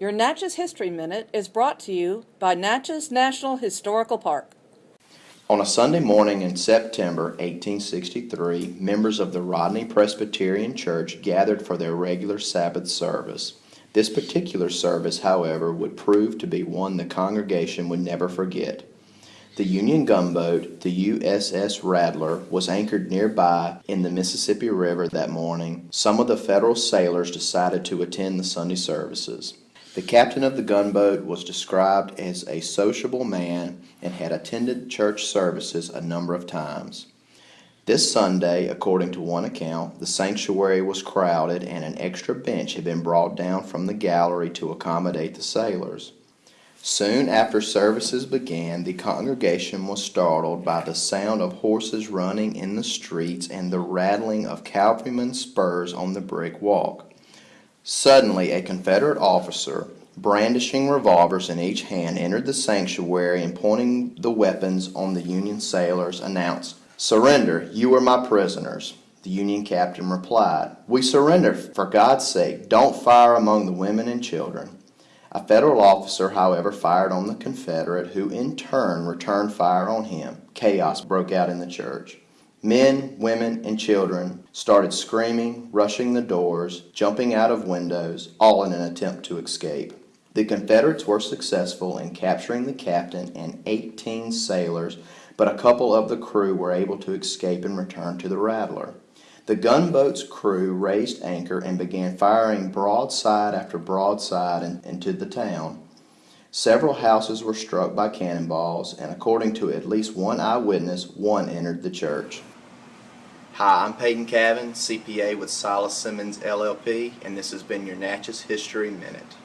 Your Natchez History Minute is brought to you by Natchez National Historical Park. On a Sunday morning in September 1863, members of the Rodney Presbyterian Church gathered for their regular Sabbath service. This particular service, however, would prove to be one the congregation would never forget. The Union gunboat, the USS Rattler, was anchored nearby in the Mississippi River that morning. Some of the Federal sailors decided to attend the Sunday services. The captain of the gunboat was described as a sociable man and had attended church services a number of times. This Sunday, according to one account, the sanctuary was crowded and an extra bench had been brought down from the gallery to accommodate the sailors. Soon after services began, the congregation was startled by the sound of horses running in the streets and the rattling of cavalrymen's spurs on the brick walk. Suddenly, a Confederate officer, brandishing revolvers in each hand, entered the sanctuary and pointing the weapons on the Union sailors, announced, Surrender, you are my prisoners. The Union captain replied, We surrender, for God's sake, don't fire among the women and children. A Federal officer, however, fired on the Confederate, who in turn returned fire on him. Chaos broke out in the church. Men, women, and children started screaming, rushing the doors, jumping out of windows, all in an attempt to escape. The Confederates were successful in capturing the captain and 18 sailors, but a couple of the crew were able to escape and return to the Rattler. The gunboat's crew raised anchor and began firing broadside after broadside in, into the town. Several houses were struck by cannonballs, and according to at least one eyewitness, one entered the church. Hi, I'm Peyton Cavan, CPA with Silas Simmons LLP, and this has been your Natchez History Minute.